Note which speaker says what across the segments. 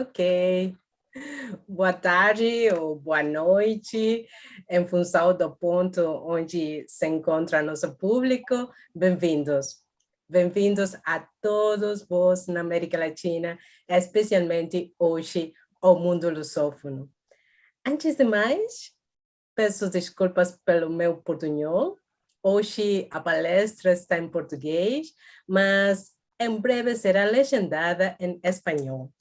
Speaker 1: Ok. Boa tarde ou boa noite, em função do ponto onde se encontra nosso público. Bem-vindos. Bem-vindos a todos vós na América Latina, especialmente hoje ao mundo lusófono. Antes de mais, peço desculpas pelo meu portunhol. Hoje a palestra está em português, mas em breve será legendada em espanhol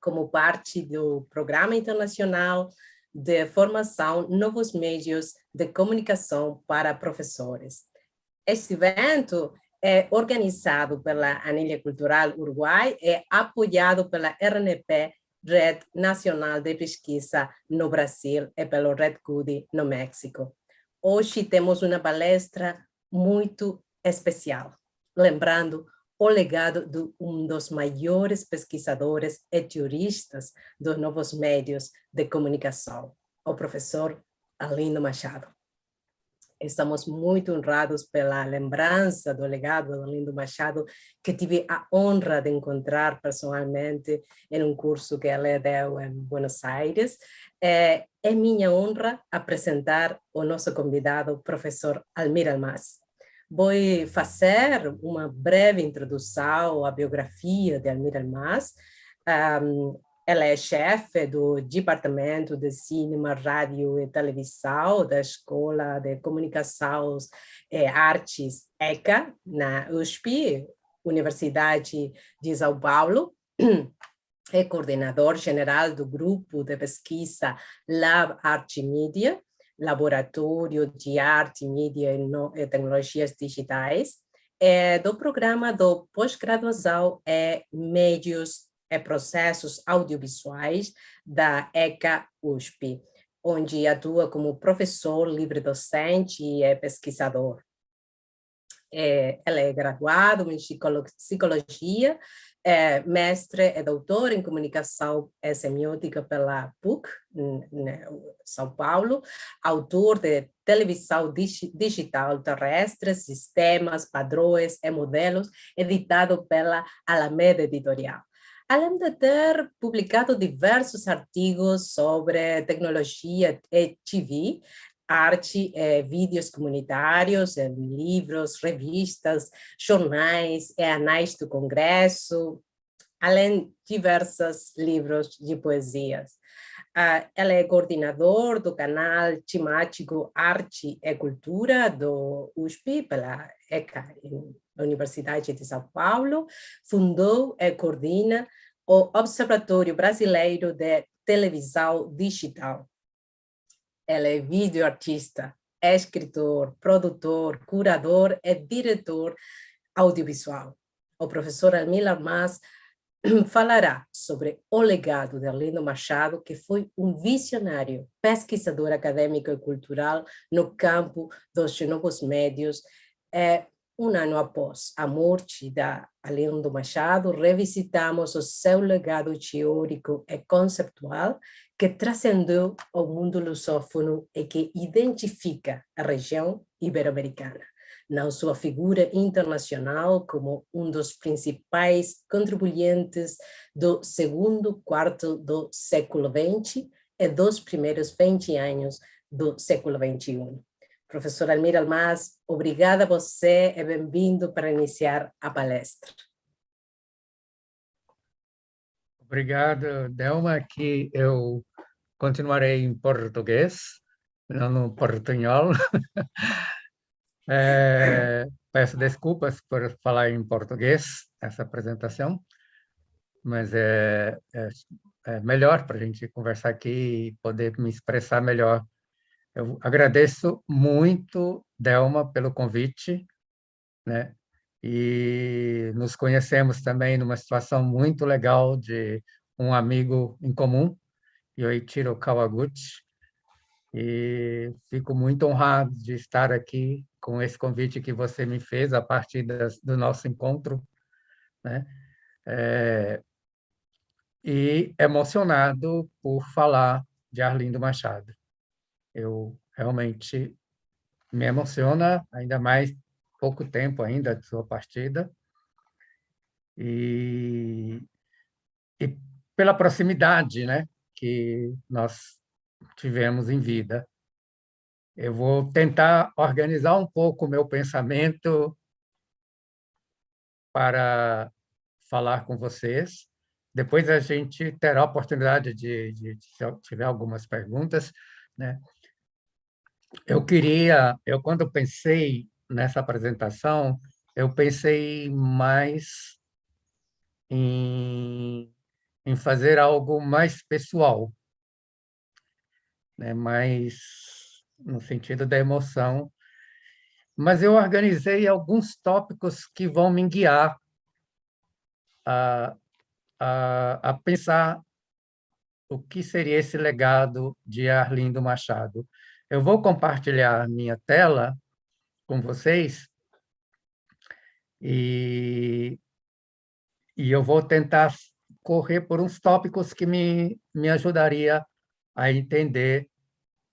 Speaker 1: como parte do Programa Internacional de Formação Novos Meios de Comunicação para Professores. Este evento é organizado pela Anilha Cultural Uruguai e é apoiado pela RNP, Rede Nacional de Pesquisa no Brasil e pelo Red Cudi no México. Hoje temos uma palestra muito especial, lembrando o legado de um dos maiores pesquisadores e teoristas dos novos meios de comunicação, o professor Arlindo Machado. Estamos muito honrados pela lembrança do legado do Arlindo Machado, que tive a honra de encontrar pessoalmente em um curso que ele deu em Buenos Aires. É, é minha honra apresentar o nosso convidado, professor Almir Almaz. Vou fazer uma breve introdução à biografia de Almira Almaz. Um, ela é chefe do Departamento de Cinema, Rádio e Televisão da Escola de Comunicação e Artes ECA, na USP, Universidade de São Paulo. É coordenador geral do grupo de pesquisa Lab Arte Media, Laboratório de Arte, Mídia e, Tecnologias Digitais, é, do programa do pós-graduação é Médios e Processos Audiovisuais da ECA USP, onde atua como professor livre-docente e pesquisador. É, ela é graduado em psicologia é mestre e doutor em comunicação e semiótica pela PUC, São Paulo, autor de televisão digital terrestre, sistemas, padrões e modelos, editado pela Alameda Editorial. Além de ter publicado diversos artigos sobre tecnologia e TV, arte, eh, vídeos comunitários, eh, livros, revistas, jornais e anais do Congresso, além de diversos livros de poesias. Uh, ela é coordenador do canal temático Arte e Cultura do USP, pela ECA, Universidade de São Paulo, fundou e coordena o Observatório Brasileiro de Televisão Digital, ela é videoartista, é escritor, produtor, curador e diretor audiovisual. O professor Almir Armaz falará sobre o legado de Arlindo Machado, que foi um visionário, pesquisador acadêmico e cultural no campo dos novos médios, é, um ano após a morte da Arlindo Machado, revisitamos o seu legado teórico e conceptual que transcendeu o mundo lusófono e que identifica a região ibero-americana, na sua figura internacional como um dos principais contribuintes do segundo quarto do século XX e dos primeiros 20 anos do século XXI. Professor Almir Almaz, obrigada a você e bem-vindo para iniciar a palestra.
Speaker 2: Obrigado, Delma, que eu continuarei em português, não no portunhol. é, peço desculpas por falar em português essa apresentação, mas é, é, é melhor para a gente conversar aqui e poder me expressar melhor. Eu agradeço muito, Delma, pelo convite, né? e nos conhecemos também numa situação muito legal de um amigo em comum, Yoichiro Kawaguchi, e fico muito honrado de estar aqui com esse convite que você me fez a partir das, do nosso encontro, né? É, e emocionado por falar de Arlindo Machado. Eu realmente me emociona, ainda mais pouco tempo ainda de sua partida, e, e pela proximidade né, que nós tivemos em vida. Eu vou tentar organizar um pouco o meu pensamento para falar com vocês. Depois a gente terá a oportunidade de, de, de se tiver algumas perguntas. Né? Eu queria, eu quando pensei nessa apresentação, eu pensei mais em, em fazer algo mais pessoal, né? mais no sentido da emoção, mas eu organizei alguns tópicos que vão me guiar a, a, a pensar o que seria esse legado de Arlindo Machado. Eu vou compartilhar minha tela com vocês e, e eu vou tentar correr por uns tópicos que me, me ajudaria a entender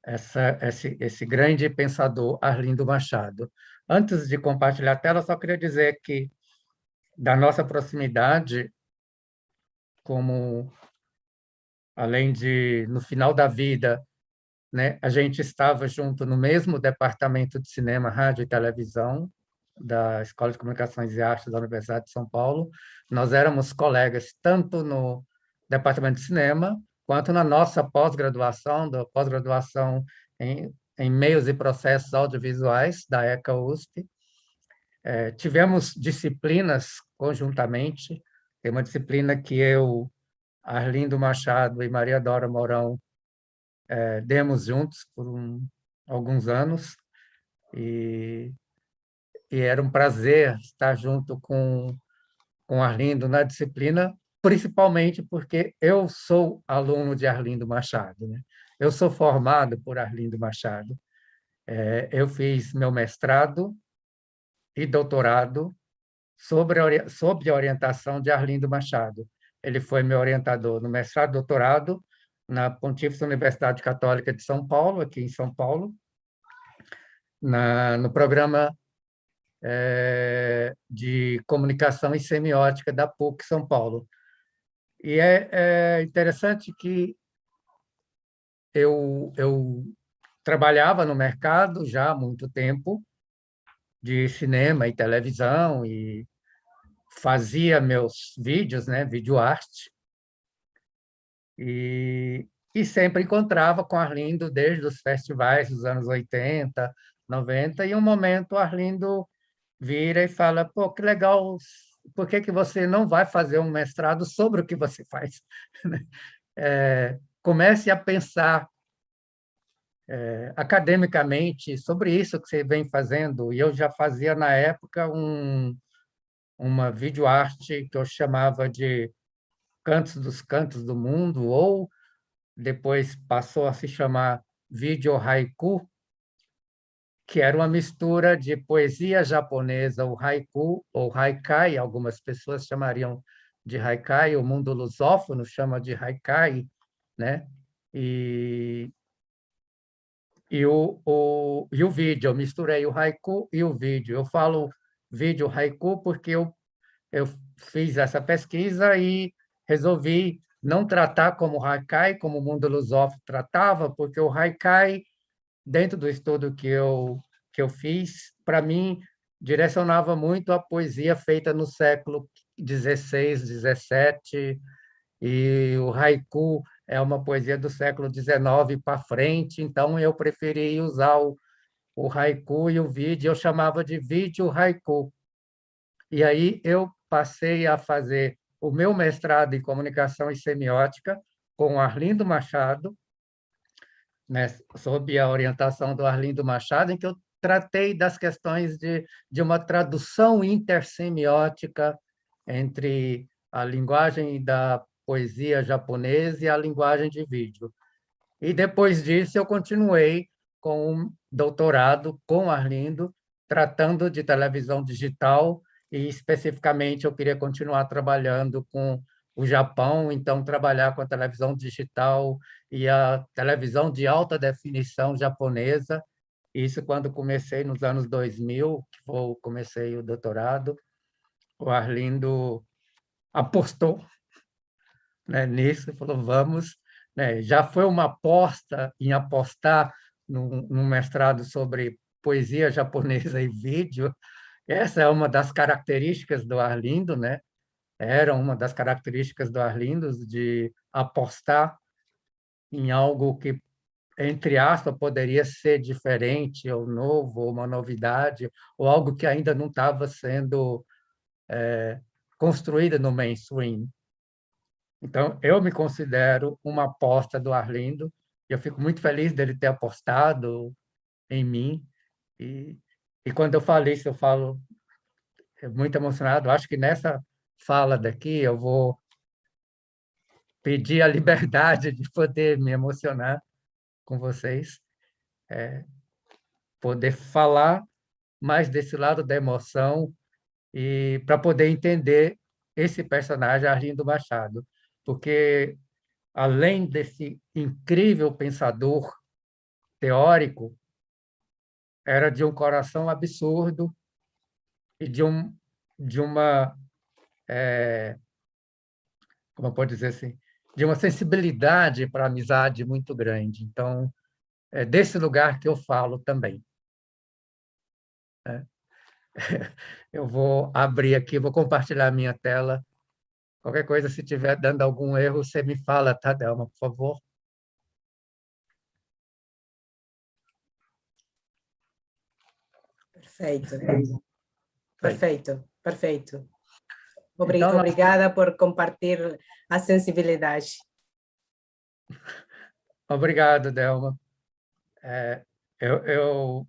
Speaker 2: essa, esse, esse grande pensador Arlindo Machado. Antes de compartilhar a tela, só queria dizer que, da nossa proximidade, como, além de, no final da vida, né, a gente estava junto no mesmo departamento de cinema, rádio e televisão, da Escola de Comunicações e Artes da Universidade de São Paulo. Nós éramos colegas tanto no departamento de cinema, quanto na nossa pós-graduação, da pós-graduação em, em Meios e Processos Audiovisuais, da ECA USP. É, tivemos disciplinas conjuntamente, tem uma disciplina que eu, Arlindo Machado e Maria Dora Mourão é, demos juntos por um, alguns anos, e e era um prazer estar junto com, com Arlindo na disciplina, principalmente porque eu sou aluno de Arlindo Machado. Né? Eu sou formado por Arlindo Machado. É, eu fiz meu mestrado e doutorado sobre a, sob a orientação de Arlindo Machado. Ele foi meu orientador no mestrado e doutorado na Pontífice Universidade Católica de São Paulo, aqui em São Paulo, na, no programa é, de Comunicação e Semiótica da PUC São Paulo. E é, é interessante que eu, eu trabalhava no mercado já há muito tempo, de cinema e televisão, e fazia meus vídeos, né, videoarte, e, e sempre encontrava com Arlindo desde os festivais dos anos 80, 90, e um momento Arlindo vira e fala, pô, que legal, por que, que você não vai fazer um mestrado sobre o que você faz? é, comece a pensar é, academicamente sobre isso que você vem fazendo. E eu já fazia, na época, um, uma videoarte que eu chamava de Cantos dos Cantos do Mundo, ou depois passou a se chamar Vídeo Haiku, que era uma mistura de poesia japonesa, o haiku ou haikai, algumas pessoas chamariam de haikai, o mundo lusófono chama de haikai, né? E, e, o, o, e o vídeo, eu misturei o haiku e o vídeo. Eu falo vídeo haiku porque eu, eu fiz essa pesquisa e resolvi não tratar como haikai, como o mundo lusófono tratava, porque o haikai dentro do estudo que eu, que eu fiz, para mim, direcionava muito a poesia feita no século XVI, XVII, e o haiku é uma poesia do século XIX para frente, então eu preferi usar o, o haiku e o vídeo, eu chamava de vídeo haiku. E aí eu passei a fazer o meu mestrado em comunicação e semiótica com Arlindo Machado, né, sob a orientação do Arlindo Machado, em que eu tratei das questões de, de uma tradução intersemiótica entre a linguagem da poesia japonesa e a linguagem de vídeo. E depois disso eu continuei com um doutorado com Arlindo, tratando de televisão digital e especificamente eu queria continuar trabalhando com o Japão, então trabalhar com a televisão digital e a televisão de alta definição japonesa. Isso quando comecei nos anos 2000, que foi, comecei o doutorado, o Arlindo apostou né, nisso, falou, vamos, né, já foi uma aposta em apostar num, num mestrado sobre poesia japonesa e vídeo, essa é uma das características do Arlindo, né? Era uma das características do Arlindo de apostar em algo que, entre aspas, poderia ser diferente, ou novo, ou uma novidade, ou algo que ainda não estava sendo é, construído no mainstream. Então, eu me considero uma aposta do Arlindo, e eu fico muito feliz dele ter apostado em mim, e e quando eu falo isso, eu falo muito emocionado. Acho que nessa fala daqui eu vou pedir a liberdade de poder me emocionar com vocês, é, poder falar mais desse lado da emoção e para poder entender esse personagem Arlindo Machado, porque além desse incrível pensador teórico, era de um coração absurdo e de, um, de uma, é, como pode dizer assim, de uma sensibilidade para a amizade muito grande. Então, é desse lugar que eu falo também. É. Eu vou abrir aqui, vou compartilhar a minha tela. Qualquer coisa, se estiver dando algum erro, você me fala, tá, Delma, por favor?
Speaker 1: Perfeito. Perfeito, perfeito. Então, obrigada por compartilhar a sensibilidade.
Speaker 2: Obrigado, Delma. É, eu, eu,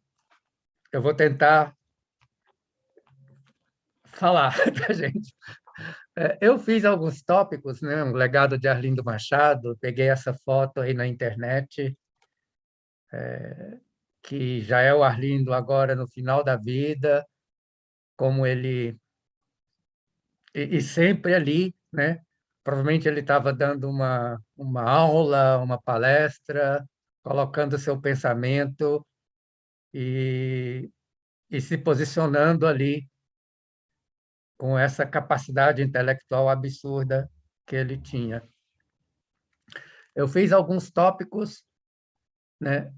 Speaker 2: eu vou tentar falar da gente. É, eu fiz alguns tópicos, né? um legado de Arlindo Machado, peguei essa foto aí na internet, é, que já é o Arlindo agora no final da vida, como ele... E, e sempre ali, né? Provavelmente ele estava dando uma, uma aula, uma palestra, colocando seu pensamento e, e se posicionando ali com essa capacidade intelectual absurda que ele tinha. Eu fiz alguns tópicos né,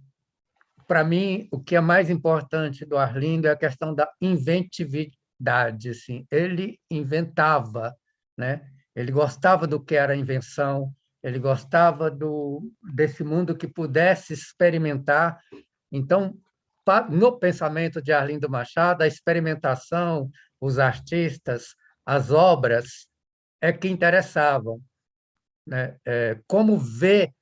Speaker 2: para mim, o que é mais importante do Arlindo é a questão da inventividade. Assim. Ele inventava, né? ele gostava do que era invenção, ele gostava do, desse mundo que pudesse experimentar. Então, no pensamento de Arlindo Machado, a experimentação, os artistas, as obras, é que interessavam. Né? É, como ver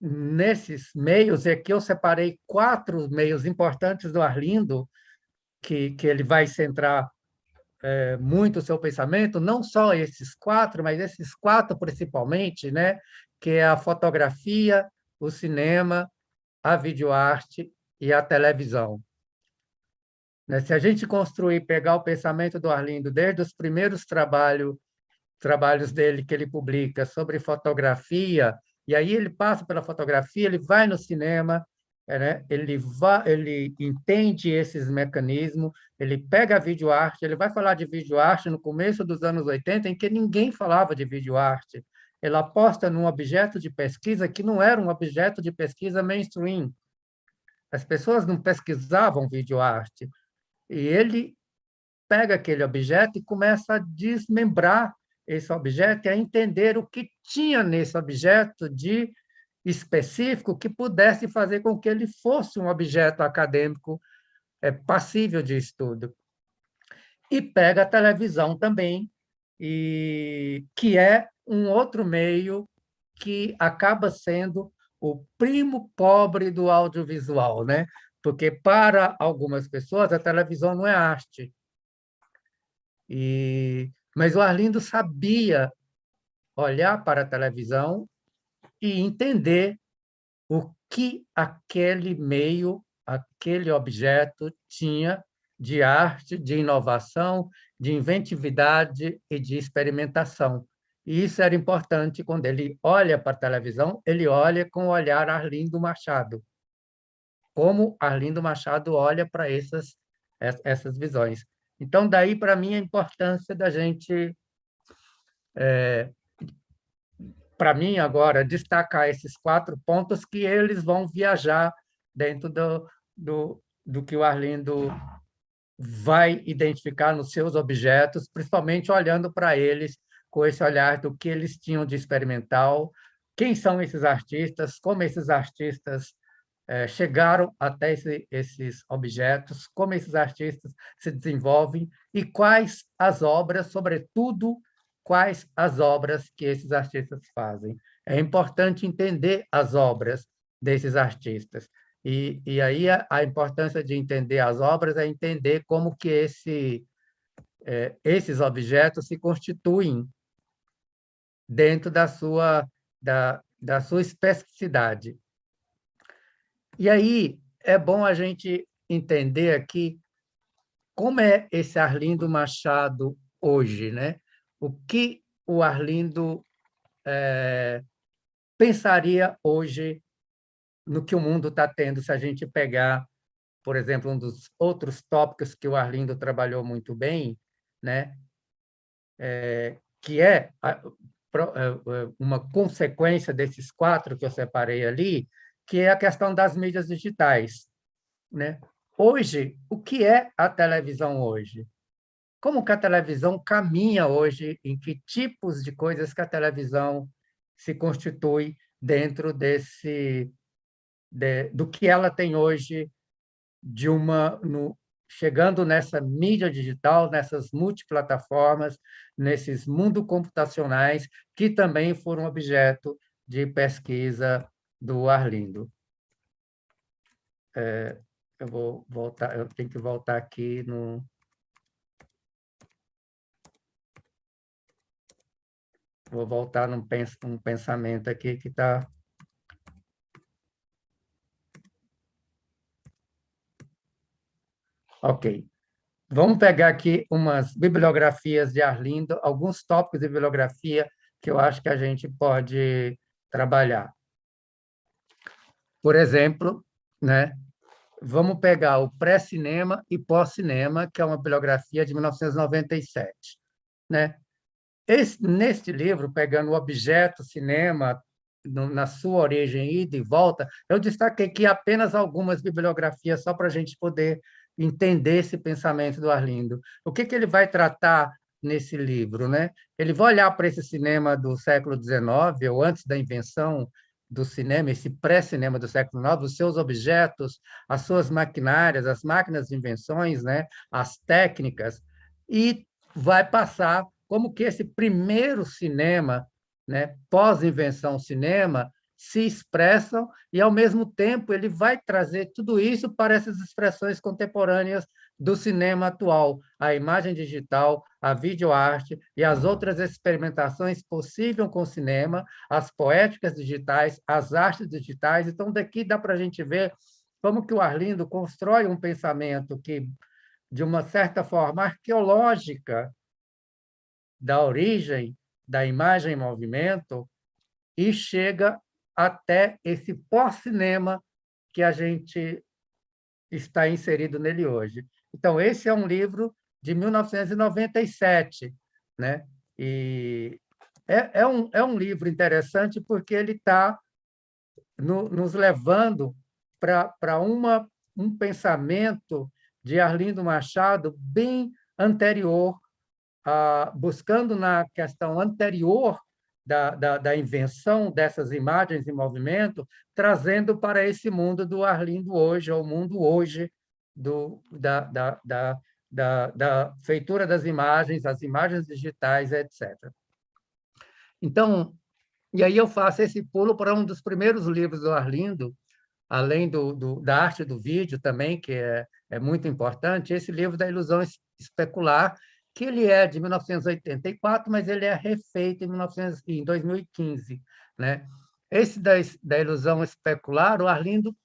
Speaker 2: nesses meios, é que eu separei quatro meios importantes do Arlindo, que, que ele vai centrar é, muito o seu pensamento, não só esses quatro, mas esses quatro principalmente, né? que é a fotografia, o cinema, a videoarte e a televisão. Né? Se a gente construir, pegar o pensamento do Arlindo desde os primeiros trabalho, trabalhos dele que ele publica sobre fotografia, e aí ele passa pela fotografia, ele vai no cinema, né? ele, vai, ele entende esses mecanismos, ele pega a videoarte, ele vai falar de videoarte no começo dos anos 80, em que ninguém falava de videoarte. Ele aposta num objeto de pesquisa que não era um objeto de pesquisa mainstream. As pessoas não pesquisavam videoarte. E ele pega aquele objeto e começa a desmembrar esse objeto e a entender o que tinha nesse objeto de específico que pudesse fazer com que ele fosse um objeto acadêmico é, passível de estudo. E pega a televisão também, e que é um outro meio que acaba sendo o primo pobre do audiovisual, né? Porque para algumas pessoas a televisão não é arte. E mas o Arlindo sabia olhar para a televisão e entender o que aquele meio, aquele objeto tinha de arte, de inovação, de inventividade e de experimentação. E isso era importante quando ele olha para a televisão, ele olha com o olhar Arlindo Machado. Como Arlindo Machado olha para essas, essas visões. Então, daí, para mim, a importância da gente é, para mim, agora, destacar esses quatro pontos que eles vão viajar dentro do, do, do que o Arlindo vai identificar nos seus objetos, principalmente olhando para eles com esse olhar do que eles tinham de experimental, quem são esses artistas, como esses artistas é, chegaram até esse, esses objetos, como esses artistas se desenvolvem e quais as obras, sobretudo, quais as obras que esses artistas fazem. É importante entender as obras desses artistas. E, e aí a, a importância de entender as obras é entender como que esse, é, esses objetos se constituem dentro da sua, da, da sua especificidade. E aí é bom a gente entender aqui como é esse Arlindo Machado hoje, né? O que o Arlindo é, pensaria hoje no que o mundo está tendo, se a gente pegar, por exemplo, um dos outros tópicos que o Arlindo trabalhou muito bem, né? É, que é uma consequência desses quatro que eu separei ali, que é a questão das mídias digitais. Né? Hoje, o que é a televisão hoje? Como que a televisão caminha hoje, em que tipos de coisas que a televisão se constitui dentro desse de, do que ela tem hoje de uma no, chegando nessa mídia digital, nessas multiplataformas, nesses mundos computacionais que também foram objeto de pesquisa do Arlindo. É, eu vou voltar, eu tenho que voltar aqui no... Vou voltar num, pens, um pensamento aqui que está... Ok. Vamos pegar aqui umas bibliografias de Arlindo, alguns tópicos de bibliografia que eu acho que a gente pode trabalhar. Por exemplo, né, vamos pegar o pré-cinema e pós-cinema, que é uma bibliografia de 1997. Né? Esse, neste livro, pegando o objeto cinema no, na sua origem, ida e volta, eu destaquei aqui apenas algumas bibliografias só para a gente poder entender esse pensamento do Arlindo. O que, que ele vai tratar nesse livro? Né? Ele vai olhar para esse cinema do século XIX, ou antes da invenção do cinema, esse pré-cinema do século XIX, os seus objetos, as suas maquinárias, as máquinas de invenções, né, as técnicas, e vai passar como que esse primeiro cinema, né, pós-invenção cinema, se expressam e, ao mesmo tempo, ele vai trazer tudo isso para essas expressões contemporâneas do cinema atual, a imagem digital, a videoarte e as outras experimentações possíveis com o cinema, as poéticas digitais, as artes digitais. Então, daqui dá para a gente ver como que o Arlindo constrói um pensamento que, de uma certa forma arqueológica, da origem da imagem em movimento e chega até esse pós-cinema que a gente está inserido nele hoje. Então, esse é um livro de 1997, né? E é, é, um, é um livro interessante porque ele está no, nos levando para um pensamento de Arlindo Machado bem anterior, a, buscando na questão anterior da, da, da, invenção dessas imagens em movimento, trazendo para esse mundo do Arlindo hoje, ou mundo hoje do, da, da, da, da, da feitura das imagens, as imagens digitais, etc. Então, e aí eu faço esse pulo para um dos primeiros livros do Arlindo, além do, do, da arte do vídeo também, que é, é muito importante, esse livro da ilusão especular, que ele é de 1984, mas ele é refeito em, 1900, em 2015. Né? Esse da, da ilusão especular, o Arlindo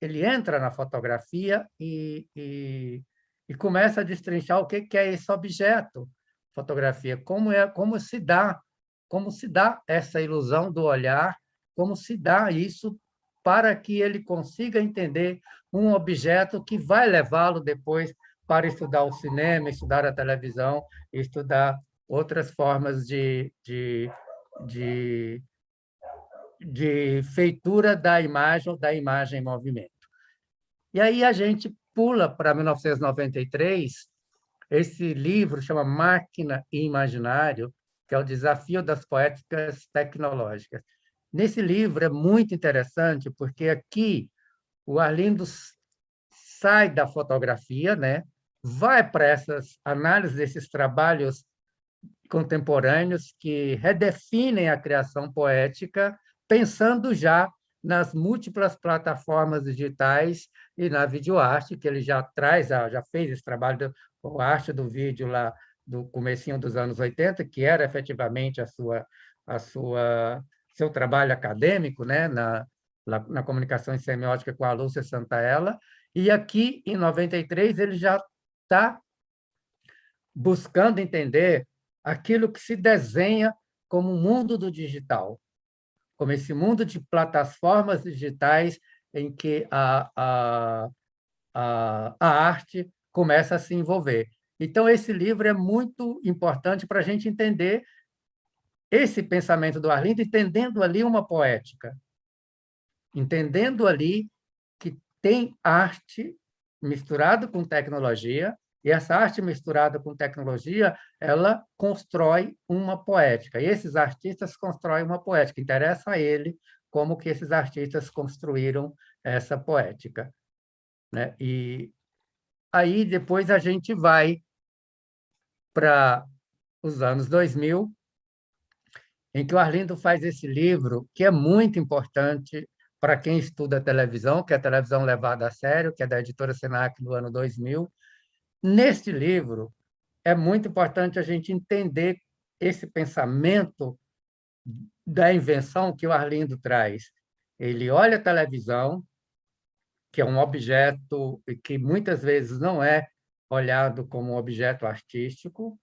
Speaker 2: ele entra na fotografia e, e, e começa a destrinchar o que, que é esse objeto, fotografia, como, é, como se dá como se dá essa ilusão do olhar, como se dá isso para que ele consiga entender um objeto que vai levá-lo depois para estudar o cinema, estudar a televisão, estudar outras formas de, de de, de feitura da imagem, da imagem em movimento. E aí a gente pula para 1993, esse livro chama Máquina e Imaginário, que é o desafio das poéticas tecnológicas. Nesse livro é muito interessante, porque aqui o Arlindo sai da fotografia, né? Vai para essas análises desses trabalhos contemporâneos que redefinem a criação poética, pensando já nas múltiplas plataformas digitais e na videoarte, que ele já traz, já fez esse trabalho do arte do vídeo lá do comecinho dos anos 80, que era efetivamente a sua a sua seu trabalho acadêmico, né, na na comunicação semiótica com a Lúcia Santaella, e aqui em 93 ele já está buscando entender aquilo que se desenha como o mundo do digital, como esse mundo de plataformas digitais em que a, a, a, a arte começa a se envolver. Então, esse livro é muito importante para a gente entender esse pensamento do Arlindo, entendendo ali uma poética, entendendo ali que tem arte misturado com tecnologia, e essa arte misturada com tecnologia, ela constrói uma poética. E esses artistas constroem uma poética. Interessa a ele como que esses artistas construíram essa poética. Né? E aí depois a gente vai para os anos 2000, em que o Arlindo faz esse livro, que é muito importante para quem estuda televisão, que é a televisão levada a sério, que é da editora Senac do ano 2000. Neste livro, é muito importante a gente entender esse pensamento da invenção que o Arlindo traz. Ele olha a televisão, que é um objeto que muitas vezes não é olhado como um objeto artístico,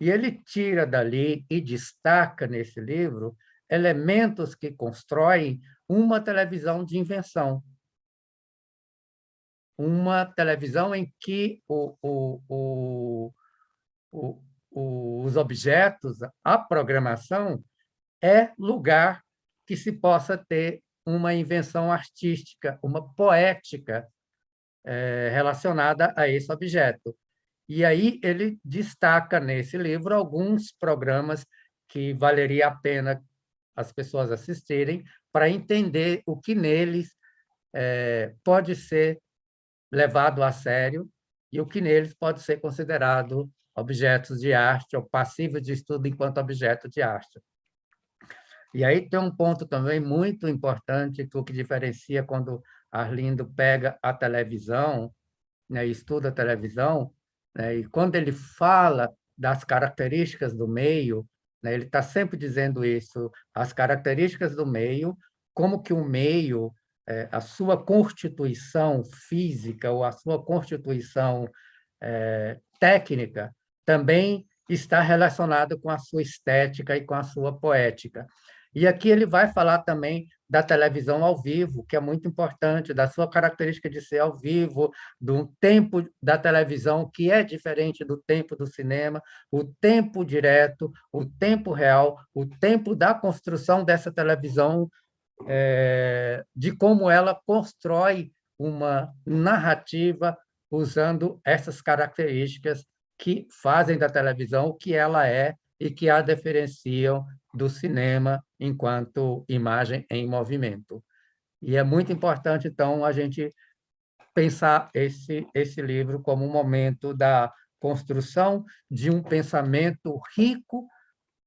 Speaker 2: e ele tira dali e destaca nesse livro elementos que constroem uma televisão de invenção. Uma televisão em que o, o, o, os objetos, a programação, é lugar que se possa ter uma invenção artística, uma poética é, relacionada a esse objeto. E aí ele destaca nesse livro alguns programas que valeria a pena as pessoas assistirem para entender o que neles é, pode ser levado a sério e o que neles pode ser considerado objetos de arte ou passivo de estudo enquanto objeto de arte. E aí tem um ponto também muito importante que o que diferencia quando Arlindo pega a televisão, né, estuda a televisão, né, e quando ele fala das características do meio, né? Ele está sempre dizendo isso, as características do meio, como que o meio, é, a sua constituição física ou a sua constituição é, técnica também está relacionado com a sua estética e com a sua poética. E aqui ele vai falar também da televisão ao vivo, que é muito importante, da sua característica de ser ao vivo, do tempo da televisão, que é diferente do tempo do cinema, o tempo direto, o tempo real, o tempo da construção dessa televisão, é, de como ela constrói uma narrativa usando essas características que fazem da televisão o que ela é e que a diferenciam do cinema enquanto imagem em movimento. E é muito importante, então, a gente pensar esse, esse livro como um momento da construção de um pensamento rico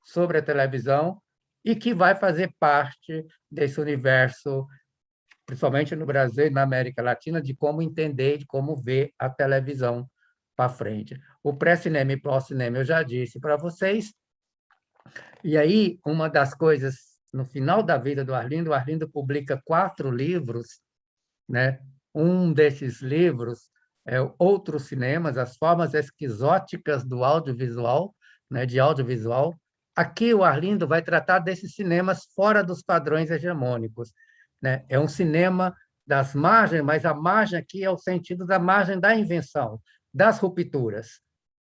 Speaker 2: sobre a televisão e que vai fazer parte desse universo, principalmente no Brasil e na América Latina, de como entender, de como ver a televisão para frente. O pré-cinema e pós-cinema eu já disse para vocês, e aí, uma das coisas, no final da vida do Arlindo, o Arlindo publica quatro livros, né? um desses livros é Outros Cinemas, As Formas Esquizóticas do Audiovisual, né? de audiovisual. Aqui o Arlindo vai tratar desses cinemas fora dos padrões hegemônicos. Né? É um cinema das margens, mas a margem aqui é o sentido da margem da invenção, das rupturas.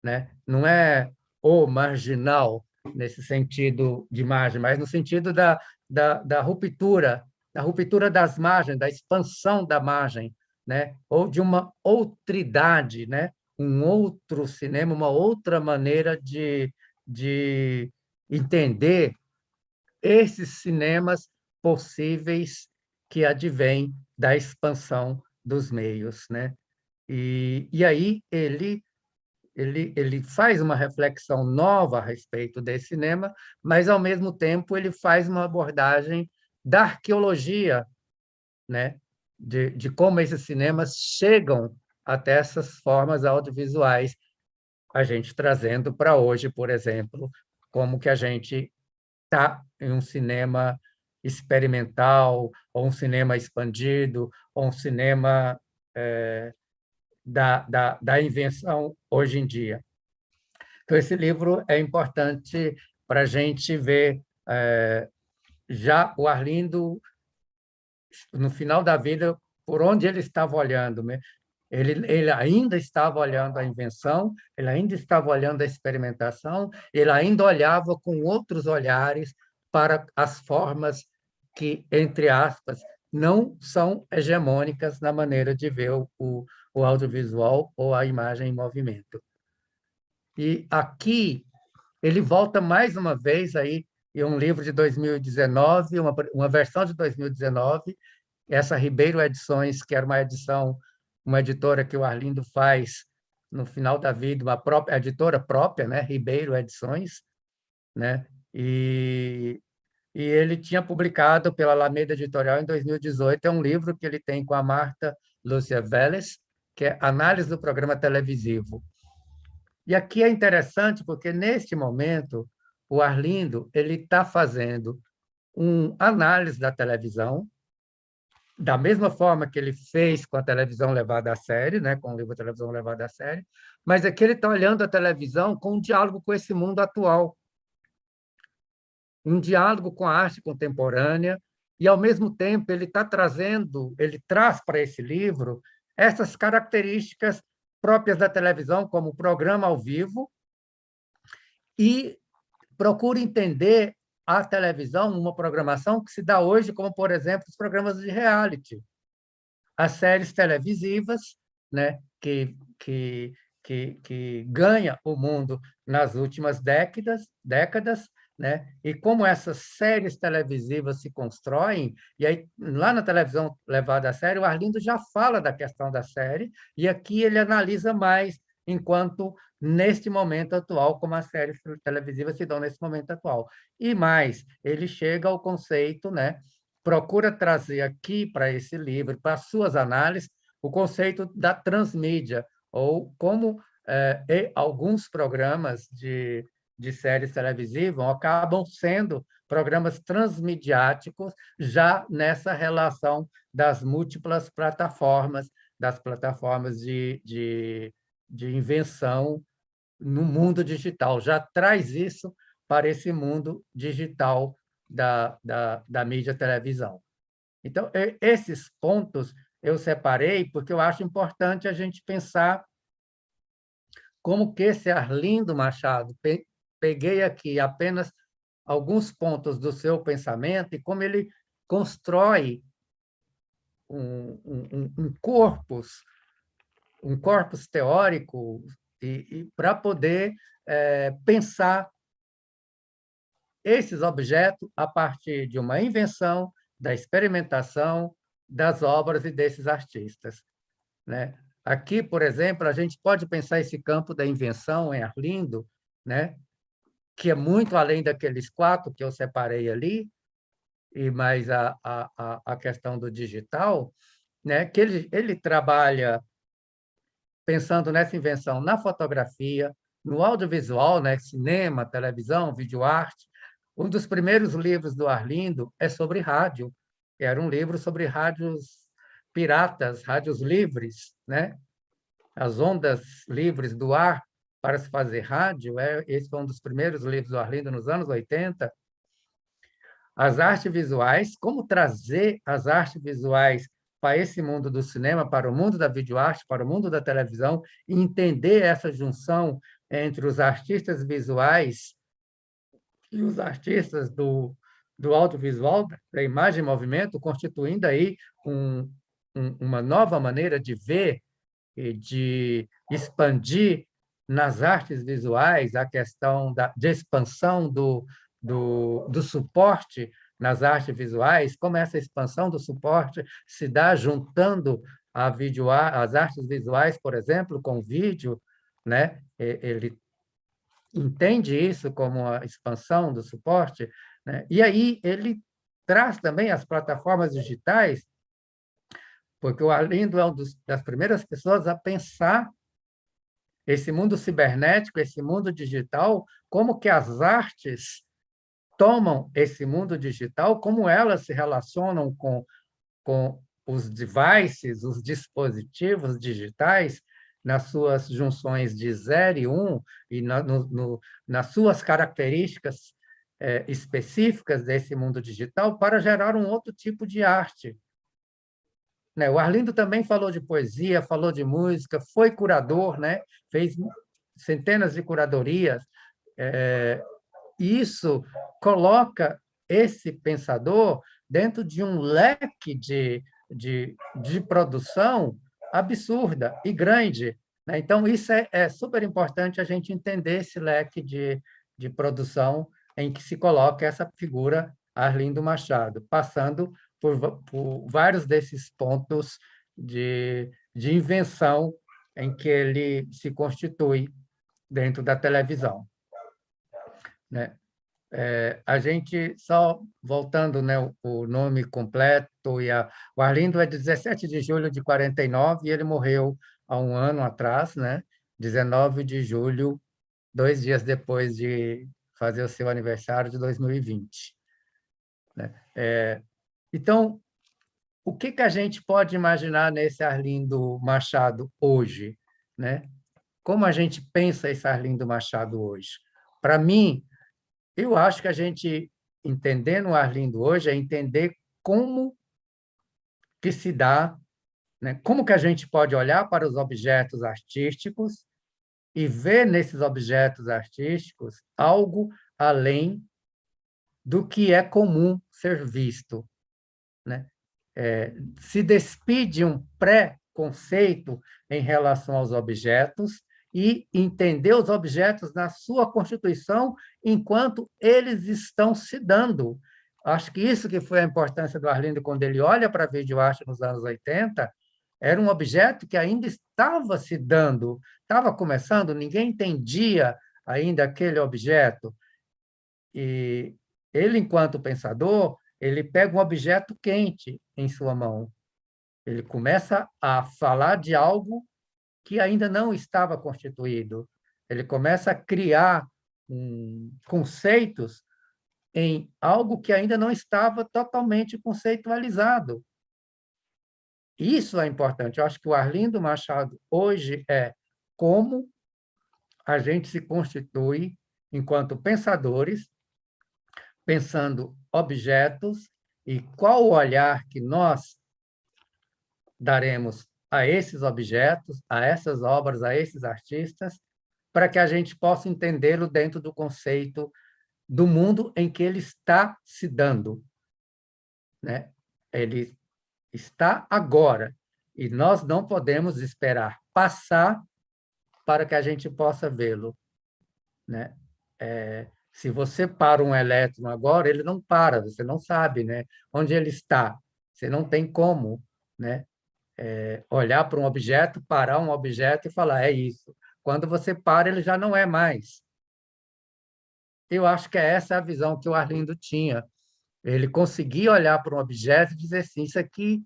Speaker 2: Né? Não é o marginal, nesse sentido de margem, mas no sentido da, da, da ruptura, da ruptura das margens, da expansão da margem, né? ou de uma outridade, né? um outro cinema, uma outra maneira de, de entender esses cinemas possíveis que advêm da expansão dos meios. Né? E, e aí ele, ele, ele faz uma reflexão nova a respeito desse cinema, mas, ao mesmo tempo, ele faz uma abordagem da arqueologia, né? de, de como esses cinemas chegam até essas formas audiovisuais, a gente trazendo para hoje, por exemplo, como que a gente está em um cinema experimental, ou um cinema expandido, ou um cinema é, da, da, da invenção hoje em dia. Então, esse livro é importante para a gente ver é, já o Arlindo, no final da vida, por onde ele estava olhando. Né? Ele, ele ainda estava olhando a invenção, ele ainda estava olhando a experimentação, ele ainda olhava com outros olhares para as formas que, entre aspas, não são hegemônicas na maneira de ver o, o, o audiovisual ou a imagem em movimento. E aqui ele volta mais uma vez aí em um livro de 2019, uma, uma versão de 2019, essa Ribeiro Edições, que era uma edição uma editora que o Arlindo faz no final da vida, uma própria editora própria, né, Ribeiro Edições, né? E, e ele tinha publicado pela Alameda Editorial em 2018, é um livro que ele tem com a Marta Lúcia Vélez, que é Análise do Programa Televisivo. E aqui é interessante porque, neste momento, o Arlindo ele está fazendo uma análise da televisão, da mesma forma que ele fez com a televisão levada a sério, né, com o livro Televisão Levada a Sério, mas aqui ele está olhando a televisão com um diálogo com esse mundo atual, um diálogo com a arte contemporânea, e, ao mesmo tempo, ele está trazendo, ele traz para esse livro essas características próprias da televisão, como programa ao vivo, e procura entender a televisão uma programação que se dá hoje, como, por exemplo, os programas de reality, as séries televisivas, né, que, que, que, que ganha o mundo nas últimas décadas, décadas né? E como essas séries televisivas se constroem, e aí lá na televisão levada a sério, o Arlindo já fala da questão da série, e aqui ele analisa mais enquanto neste momento atual, como as séries televisivas se dão nesse momento atual. E mais, ele chega ao conceito, né, procura trazer aqui para esse livro, para suas análises, o conceito da transmídia, ou como é, alguns programas de, de séries televisivas acabam sendo programas transmediáticos já nessa relação das múltiplas plataformas, das plataformas de, de de invenção no mundo digital, já traz isso para esse mundo digital da, da, da mídia televisão. Então, esses pontos eu separei porque eu acho importante a gente pensar como que esse Arlindo Machado, peguei aqui apenas alguns pontos do seu pensamento e como ele constrói um, um, um corpus um corpus teórico e, e para poder é, pensar esses objetos a partir de uma invenção, da experimentação das obras e desses artistas. Né? Aqui, por exemplo, a gente pode pensar esse campo da invenção em Arlindo, né? Que é muito além daqueles quatro que eu separei ali, e mais a, a, a questão do digital, né? que ele, ele trabalha pensando nessa invenção na fotografia, no audiovisual, né? cinema, televisão, videoarte. Um dos primeiros livros do Arlindo é sobre rádio. Era um livro sobre rádios piratas, rádios livres, né? as ondas livres do ar para se fazer rádio. É, esse foi um dos primeiros livros do Arlindo nos anos 80. As artes visuais, como trazer as artes visuais para esse mundo do cinema, para o mundo da videoarte, para o mundo da televisão, e entender essa junção entre os artistas visuais e os artistas do, do audiovisual, da imagem em movimento, constituindo aí um, um, uma nova maneira de ver e de expandir nas artes visuais a questão da, de expansão do, do, do suporte nas artes visuais, como essa expansão do suporte se dá juntando a vídeo, as artes visuais, por exemplo, com vídeo, né? ele entende isso como a expansão do suporte, né? e aí ele traz também as plataformas digitais, porque o Arlindo é uma das primeiras pessoas a pensar esse mundo cibernético, esse mundo digital, como que as artes tomam esse mundo digital, como elas se relacionam com, com os devices, os dispositivos digitais, nas suas junções de 0 e 1 um, e na, no, no, nas suas características é, específicas desse mundo digital para gerar um outro tipo de arte. Né? O Arlindo também falou de poesia, falou de música, foi curador, né? fez centenas de curadorias. É, isso coloca esse pensador dentro de um leque de, de, de produção absurda e grande. Né? Então, isso é, é, super importante a gente entender esse leque de, de produção em que se coloca essa figura Arlindo Machado, passando por, por vários desses pontos de, de invenção em que ele se constitui dentro da televisão. Né? É, a gente, só voltando né, o, o nome completo, e a, o Arlindo é 17 de julho de 49 e ele morreu há um ano atrás, né? 19 de julho, dois dias depois de fazer o seu aniversário de 2020. Né? É, então, o que, que a gente pode imaginar nesse Arlindo Machado hoje? Né? Como a gente pensa esse Arlindo Machado hoje? Para mim, eu acho que a gente, entendendo o Arlindo hoje, é entender como que se dá, né? como que a gente pode olhar para os objetos artísticos e ver nesses objetos artísticos algo além do que é comum ser visto. Né? É, se despide um pré-conceito em relação aos objetos e entender os objetos na sua constituição enquanto eles estão se dando. Acho que isso que foi a importância do Arlindo quando ele olha para a videoarte nos anos 80, era um objeto que ainda estava se dando, estava começando, ninguém entendia ainda aquele objeto. E ele, enquanto pensador, ele pega um objeto quente em sua mão. Ele começa a falar de algo que ainda não estava constituído. Ele começa a criar um, conceitos em algo que ainda não estava totalmente conceitualizado. Isso é importante. Eu acho que o Arlindo Machado hoje é como a gente se constitui enquanto pensadores, pensando objetos e qual o olhar que nós daremos a esses objetos, a essas obras, a esses artistas, para que a gente possa entendê-lo dentro do conceito do mundo em que ele está se dando. Né? Ele está agora, e nós não podemos esperar passar para que a gente possa vê-lo. Né? É, se você para um elétron agora, ele não para, você não sabe né? onde ele está, você não tem como né? é, olhar para um objeto, parar um objeto e falar, é isso. Quando você para, ele já não é mais. Eu acho que é essa a visão que o Arlindo tinha. Ele conseguia olhar para um objeto e dizer assim, isso aqui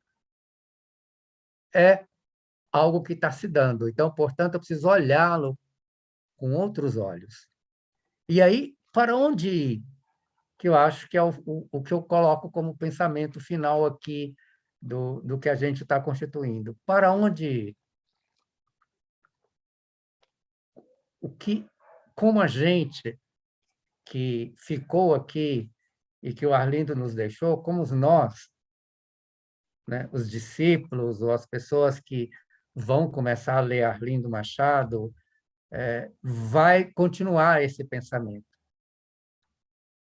Speaker 2: é algo que está se dando. Então, portanto, eu preciso olhá-lo com outros olhos. E aí, para onde ir? Que eu acho que é o, o, o que eu coloco como pensamento final aqui do, do que a gente está constituindo. Para onde ir? O que, como a gente que ficou aqui e que o Arlindo nos deixou, como nós, né, os discípulos ou as pessoas que vão começar a ler Arlindo Machado, é, vai continuar esse pensamento.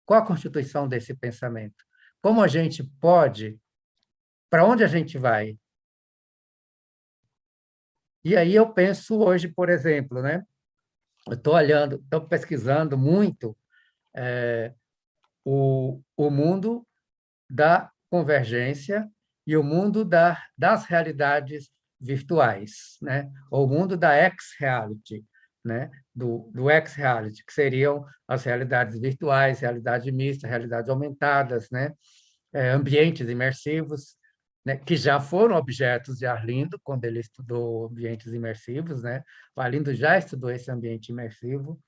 Speaker 2: Qual a constituição desse pensamento? Como a gente pode, para onde a gente vai? E aí eu penso hoje, por exemplo, né? eu estou olhando, estou pesquisando muito é, o, o mundo da convergência e o mundo da, das realidades virtuais, né? ou o mundo da X-Reality, né? Do, do X-Reality, que seriam as realidades virtuais, realidade mista, realidades aumentadas, né? É, ambientes imersivos, né? que já foram objetos de Arlindo, quando ele estudou ambientes imersivos. Né? O Arlindo já estudou esse ambiente imersivo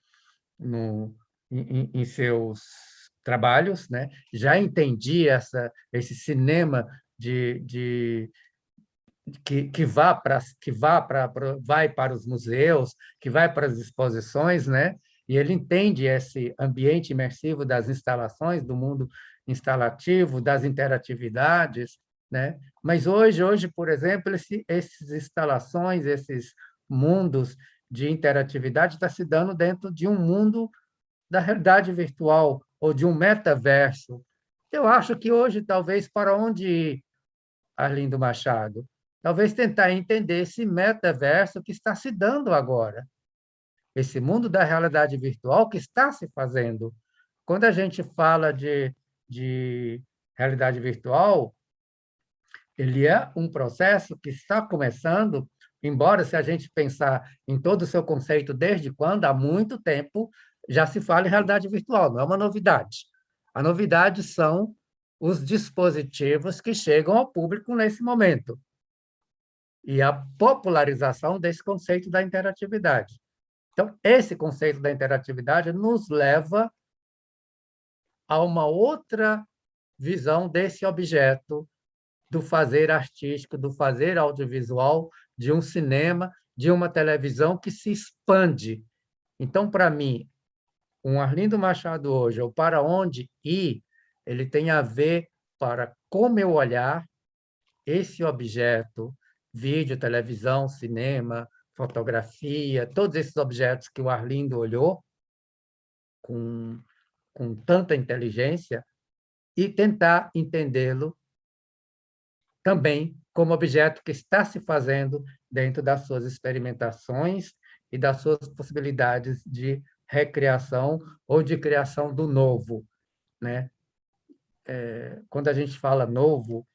Speaker 2: no, em, em seus trabalhos, né? já entendia essa, esse cinema de, de, que, que vá para que vá para vai para os museus, que vai para as exposições, né? E ele entende esse ambiente imersivo das instalações, do mundo instalativo, das interatividades, né? Mas hoje, hoje, por exemplo, esse, esses instalações, esses mundos de interatividade está se dando dentro de um mundo da realidade virtual ou de um metaverso. Eu acho que hoje, talvez, para onde ir, Arlindo Machado? Talvez tentar entender esse metaverso que está se dando agora, esse mundo da realidade virtual que está se fazendo. Quando a gente fala de, de realidade virtual, ele é um processo que está começando, embora se a gente pensar em todo o seu conceito desde quando, há muito tempo, já se fala em realidade virtual, não é uma novidade. A novidade são os dispositivos que chegam ao público nesse momento e a popularização desse conceito da interatividade. Então, esse conceito da interatividade nos leva a uma outra visão desse objeto, do fazer artístico, do fazer audiovisual, de um cinema, de uma televisão que se expande. Então, para mim, um Arlindo Machado hoje, ou para onde ir, ele tem a ver para como eu olhar esse objeto, vídeo, televisão, cinema, fotografia, todos esses objetos que o Arlindo olhou com, com tanta inteligência e tentar entendê-lo também como objeto que está se fazendo dentro das suas experimentações e das suas possibilidades de recriação ou de criação do novo. Né? É, quando a gente fala novo,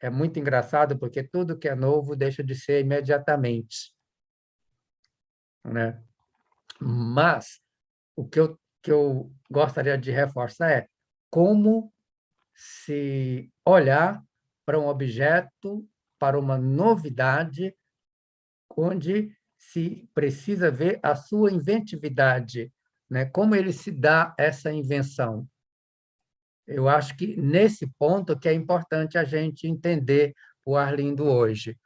Speaker 2: é muito engraçado porque tudo que é novo deixa de ser imediatamente. Né? Mas o que eu, que eu gostaria de reforçar é como se olhar para um objeto, para uma novidade, onde se precisa ver a sua inventividade, né? como ele se dá essa invenção. Eu acho que nesse ponto que é importante a gente entender o Arlindo hoje.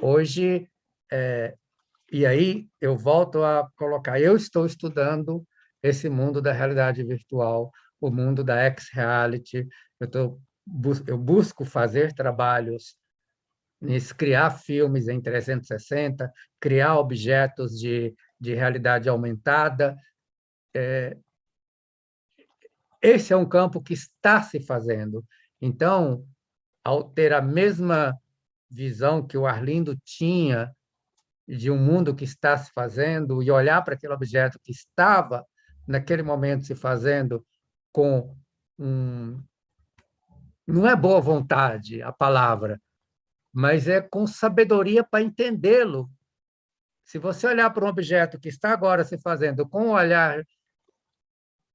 Speaker 2: Hoje, é, e aí eu volto a colocar, eu estou estudando esse mundo da realidade virtual, o mundo da X-Reality, eu, eu busco fazer trabalhos criar filmes em 360, criar objetos de, de realidade aumentada, é, esse é um campo que está se fazendo. Então, ao ter a mesma visão que o Arlindo tinha de um mundo que está se fazendo e olhar para aquele objeto que estava naquele momento se fazendo com um não é boa vontade a palavra, mas é com sabedoria para entendê-lo. Se você olhar para um objeto que está agora se fazendo com um olhar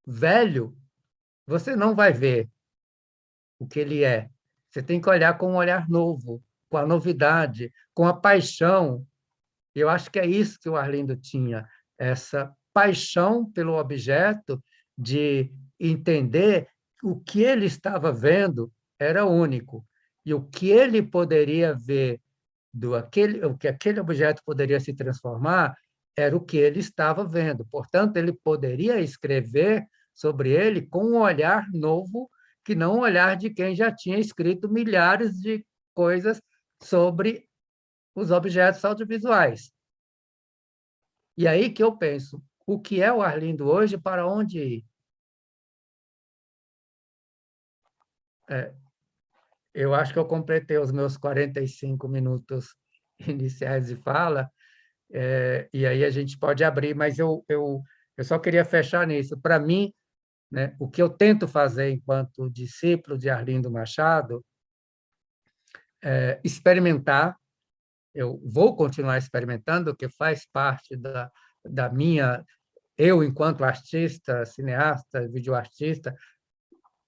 Speaker 2: velho, você não vai ver o que ele é. Você tem que olhar com um olhar novo, com a novidade, com a paixão. Eu acho que é isso que o Arlindo tinha, essa paixão pelo objeto de entender o que ele estava vendo era único e o que ele poderia ver do aquele o que aquele objeto poderia se transformar era o que ele estava vendo. Portanto, ele poderia escrever sobre ele com um olhar novo, que não um olhar de quem já tinha escrito milhares de coisas sobre os objetos audiovisuais. E aí que eu penso, o que é o Arlindo hoje, para onde ir? é, eu acho que eu completei os meus 45 minutos iniciais de fala, é, e aí a gente pode abrir, mas eu, eu, eu só queria fechar nisso. Para mim, né, o que eu tento fazer enquanto discípulo de Arlindo Machado é experimentar, eu vou continuar experimentando, que faz parte da, da minha, eu enquanto artista, cineasta, videoartista,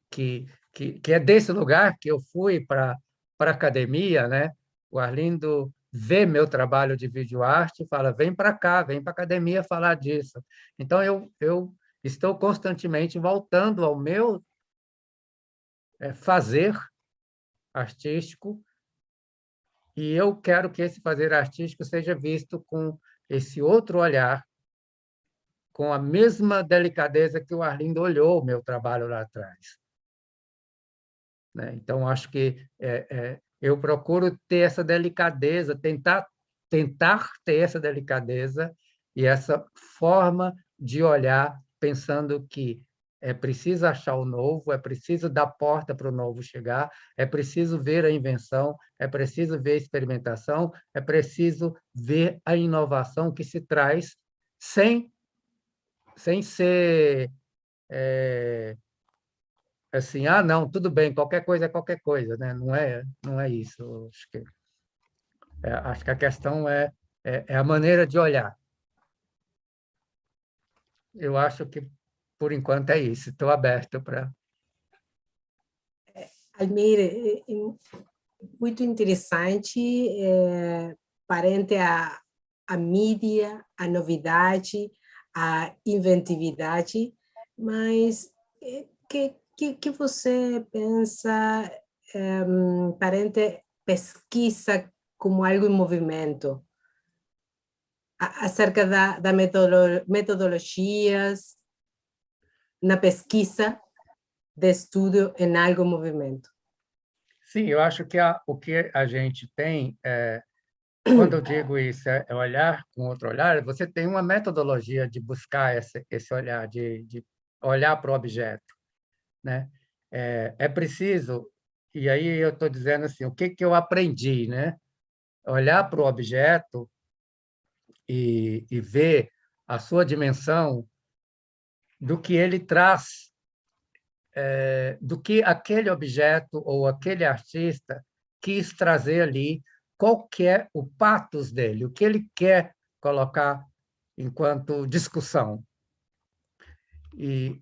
Speaker 2: que, que, que é desse lugar que eu fui para a academia, né? o Arlindo vê meu trabalho de videoarte e fala, vem para cá, vem para a academia falar disso. Então, eu, eu estou constantemente voltando ao meu é, fazer artístico e eu quero que esse fazer artístico seja visto com esse outro olhar, com a mesma delicadeza que o Arlindo olhou o meu trabalho lá atrás. Né? Então, acho que é, é, eu procuro ter essa delicadeza, tentar, tentar ter essa delicadeza e essa forma de olhar, pensando que é preciso achar o novo, é preciso dar porta para o novo chegar, é preciso ver a invenção, é preciso ver a experimentação, é preciso ver a inovação que se traz sem, sem ser é, assim, ah, não, tudo bem, qualquer coisa é qualquer coisa, né? não, é, não é isso. Acho que, é, acho que a questão é, é, é a maneira de olhar. Eu acho que por enquanto é isso. Estou aberto para...
Speaker 1: Almeida, é, é muito interessante, é, parente a, a mídia, a novidade, a inventividade, mas é, que, que, que você pensa é, parente pesquisa como algo em movimento? Acerca da, da metodologias, na pesquisa de estudo em algo movimento.
Speaker 2: Sim, eu acho que a, o que a gente tem, é, quando eu digo isso, é, é olhar com outro olhar, você tem uma metodologia de buscar esse, esse olhar, de, de olhar para o objeto. Né? É, é preciso, e aí eu estou dizendo assim, o que, que eu aprendi? Né? Olhar para o objeto e, e ver a sua dimensão do que ele traz, é, do que aquele objeto ou aquele artista quis trazer ali, qual que é o patos dele, o que ele quer colocar enquanto discussão. E,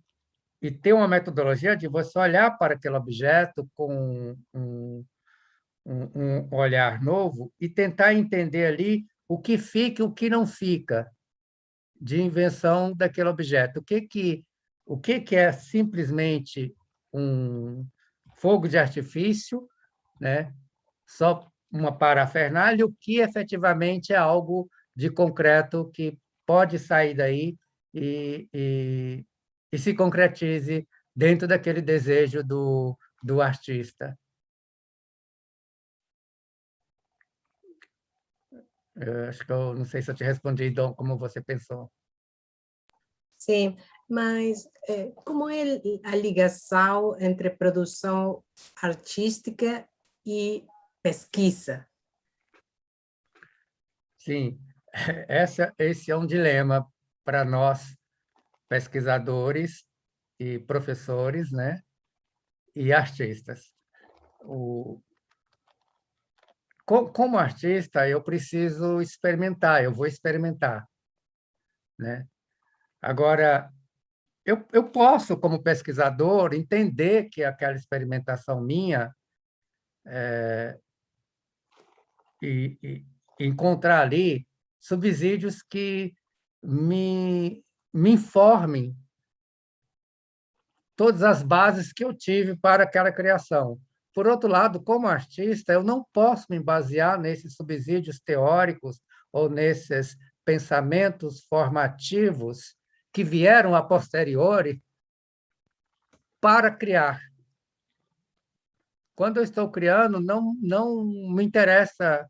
Speaker 2: e ter uma metodologia de você olhar para aquele objeto com um, um, um olhar novo e tentar entender ali o que fica e o que não fica, de invenção daquele objeto. O que, que, o que, que é simplesmente um fogo de artifício, né? só uma parafernália, o que efetivamente é algo de concreto que pode sair daí e, e, e se concretize dentro daquele desejo do, do artista. Eu acho que eu não sei se eu te respondi, Dom, como você pensou.
Speaker 1: Sim, mas é, como é a ligação entre produção artística e pesquisa?
Speaker 2: Sim, essa, esse é um dilema para nós, pesquisadores e professores, né? e artistas. O, como artista, eu preciso experimentar, eu vou experimentar. Né? Agora, eu, eu posso, como pesquisador, entender que aquela experimentação minha é, e, e encontrar ali subsídios que me, me informem todas as bases que eu tive para aquela criação. Por outro lado, como artista, eu não posso me basear nesses subsídios teóricos ou nesses pensamentos formativos que vieram a posteriori para criar. Quando eu estou criando, não, não me interessa,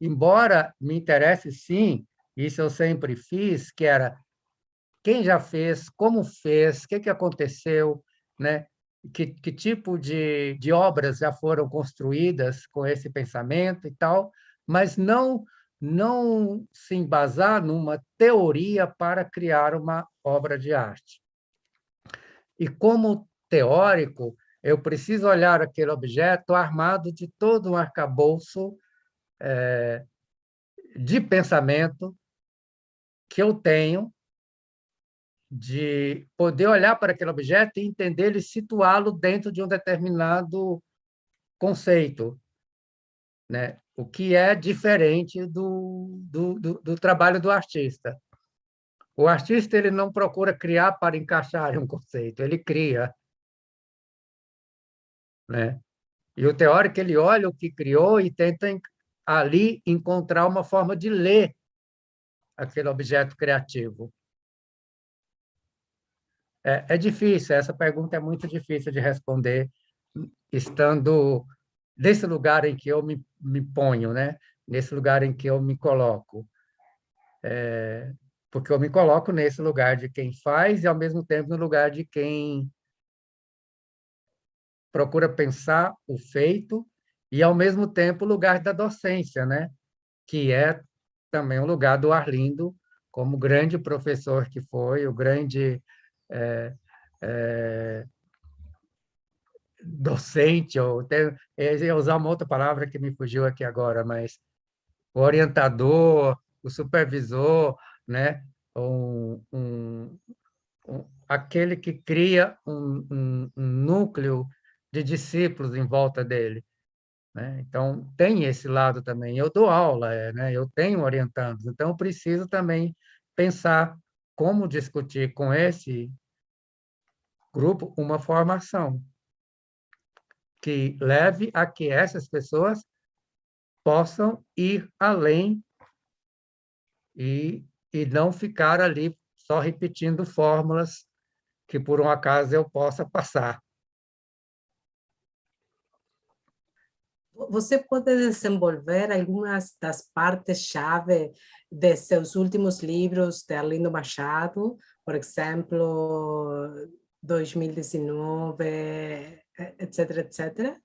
Speaker 2: embora me interesse sim, isso eu sempre fiz, que era quem já fez, como fez, o que, que aconteceu, né? Que, que tipo de, de obras já foram construídas com esse pensamento e tal, mas não não se embasar numa teoria para criar uma obra de arte. E como teórico, eu preciso olhar aquele objeto armado de todo um arcabouço é, de pensamento que eu tenho de poder olhar para aquele objeto e entender e situá-lo dentro de um determinado conceito, né? o que é diferente do, do, do, do trabalho do artista. O artista ele não procura criar para encaixar um conceito, ele cria. Né? E o teórico ele olha o que criou e tenta ali encontrar uma forma de ler aquele objeto criativo. É, é difícil, essa pergunta é muito difícil de responder, estando nesse lugar em que eu me, me ponho, né? nesse lugar em que eu me coloco. É, porque eu me coloco nesse lugar de quem faz e, ao mesmo tempo, no lugar de quem procura pensar o feito e, ao mesmo tempo, o lugar da docência, né? que é também o lugar do Arlindo, como grande professor que foi, o grande é, é, docente, ou até, ia usar uma outra palavra que me fugiu aqui agora, mas o orientador, o supervisor, né? um, um, um aquele que cria um, um, núcleo de discípulos em volta dele. Né? Então, tem esse lado também. Eu dou aula, é, né? eu tenho orientandos, então eu preciso também pensar como discutir com esse grupo uma formação que leve a que essas pessoas possam ir além e, e não ficar ali só repetindo fórmulas que, por um acaso, eu possa passar.
Speaker 1: Você pode desenvolver algumas das partes-chave de seus últimos livros de Arlindo Machado, por exemplo, 2019, etc, etc?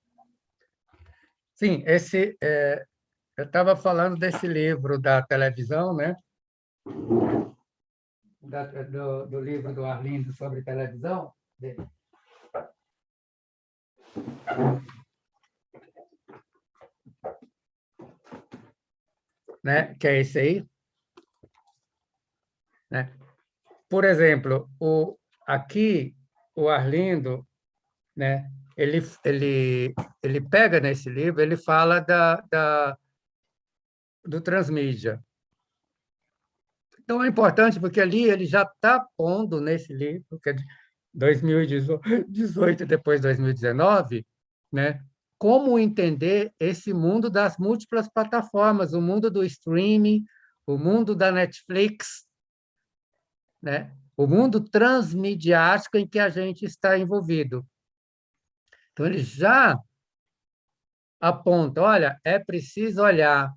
Speaker 2: Sim, esse, é, eu estava falando desse livro da televisão, né? Da, do, do, livro do Arlindo sobre televisão. Né? Que é esse aí. Né? Por exemplo, o, aqui o Arlindo né, ele, ele, ele pega nesse livro, ele fala da, da, do transmídia. Então, é importante, porque ali ele já está pondo nesse livro, que é de 2018 depois 2019, né, como entender esse mundo das múltiplas plataformas, o mundo do streaming, o mundo da Netflix, né, o mundo transmediático em que a gente está envolvido. Então, ele já aponta, olha, é preciso olhar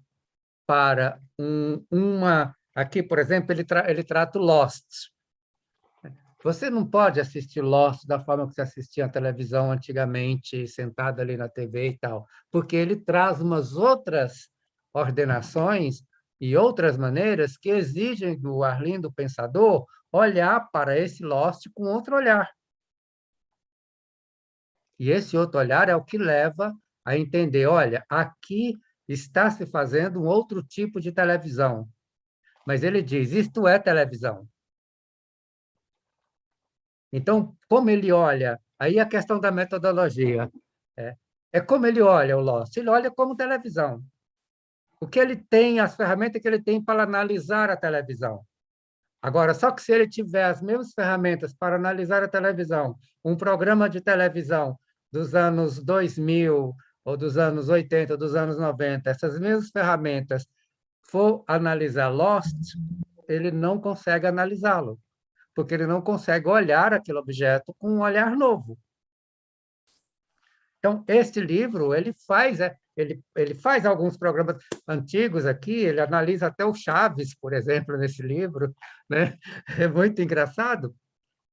Speaker 2: para um, uma... Aqui, por exemplo, ele, tra, ele trata o Lost. Você não pode assistir Lost da forma que você assistia a televisão antigamente, sentado ali na TV e tal, porque ele traz umas outras ordenações e outras maneiras que exigem do Arlindo Pensador olhar para esse Lost com outro olhar. E esse outro olhar é o que leva a entender, olha, aqui está se fazendo um outro tipo de televisão. Mas ele diz, isto é televisão. Então, como ele olha, aí a questão da metodologia, é, é como ele olha o Lost, ele olha como televisão. O que ele tem, as ferramentas que ele tem para analisar a televisão. Agora, só que se ele tiver as mesmas ferramentas para analisar a televisão, um programa de televisão dos anos 2000 ou dos anos 80, dos anos 90, essas mesmas ferramentas, for analisar Lost, ele não consegue analisá-lo, porque ele não consegue olhar aquele objeto com um olhar novo. Então, este livro, ele faz, é, ele, ele faz alguns programas antigos aqui, ele analisa até o Chaves, por exemplo, nesse livro, né? é muito engraçado,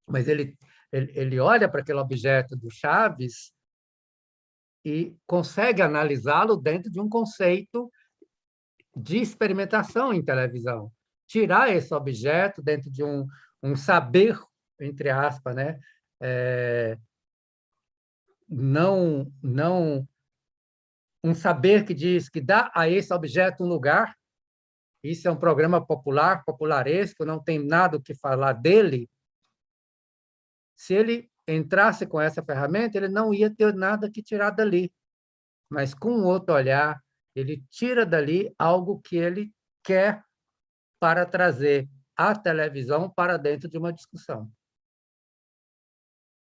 Speaker 2: mas ele ele, ele olha para aquele objeto do Chaves e consegue analisá-lo dentro de um conceito de experimentação em televisão. Tirar esse objeto dentro de um, um saber, entre aspas, né? É, não, não um saber que diz que dá a esse objeto um lugar. Isso é um programa popular, popularesco, não tem nada o que falar dele. Se ele entrasse com essa ferramenta, ele não ia ter nada que tirar dali. Mas com outro olhar, ele tira dali algo que ele quer para trazer a televisão para dentro de uma discussão.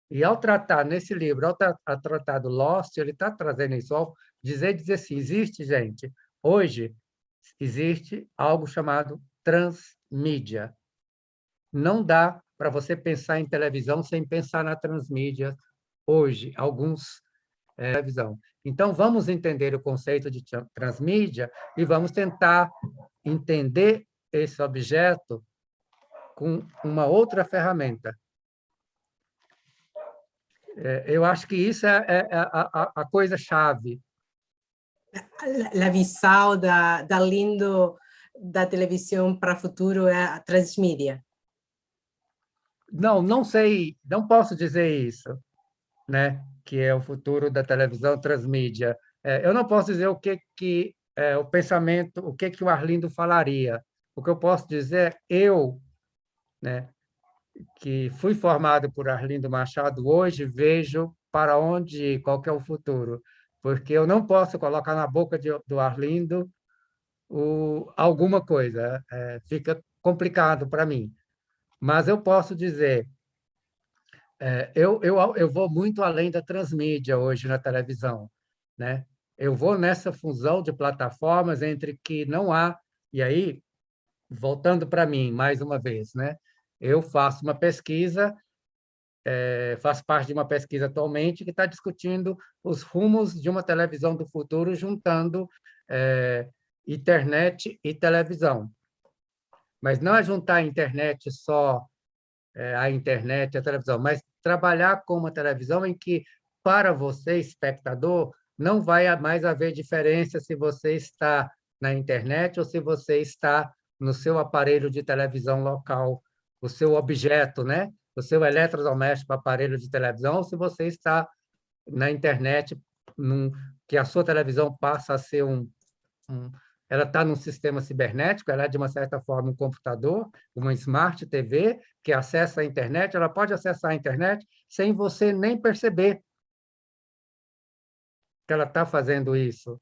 Speaker 2: E ao tratar nesse livro, ao, tra ao tratar do Lost, ele está trazendo isso, ao dizer, dizer assim, existe, gente, hoje existe algo chamado transmídia. Não dá para você pensar em televisão sem pensar na transmídia hoje, alguns é, televisão. Então, vamos entender o conceito de transmídia e vamos tentar entender esse objeto com uma outra ferramenta, é, eu acho que isso é, é, é a, a coisa-chave.
Speaker 1: A visão da, da lindo da televisão para o futuro é a transmídia.
Speaker 2: Não, não sei, não posso dizer isso, né? que é o futuro da televisão transmídia. É, eu não posso dizer o que, que é, o pensamento, o que, que o Arlindo falaria. O que eu posso dizer, eu, né, que fui formado por Arlindo Machado, hoje vejo para onde, qual é o futuro, porque eu não posso colocar na boca de, do Arlindo o, alguma coisa, é, fica complicado para mim. Mas eu posso dizer, é, eu, eu, eu vou muito além da transmídia hoje na televisão, né? Eu vou nessa fusão de plataformas entre que não há, e aí, voltando para mim, mais uma vez, né? Eu faço uma pesquisa, é, faço parte de uma pesquisa atualmente que está discutindo os rumos de uma televisão do futuro, juntando é, internet e televisão. Mas não é juntar a internet só é, a internet e a televisão, mas trabalhar com uma televisão em que, para você, espectador, não vai mais haver diferença se você está na internet ou se você está no seu aparelho de televisão local o seu objeto, né? o seu eletrodoméstico, aparelho de televisão, ou se você está na internet, num, que a sua televisão passa a ser um, um ela está num sistema cibernético, ela é, de uma certa forma, um computador, uma Smart TV, que acessa a internet, ela pode acessar a internet sem você nem perceber que ela está fazendo isso.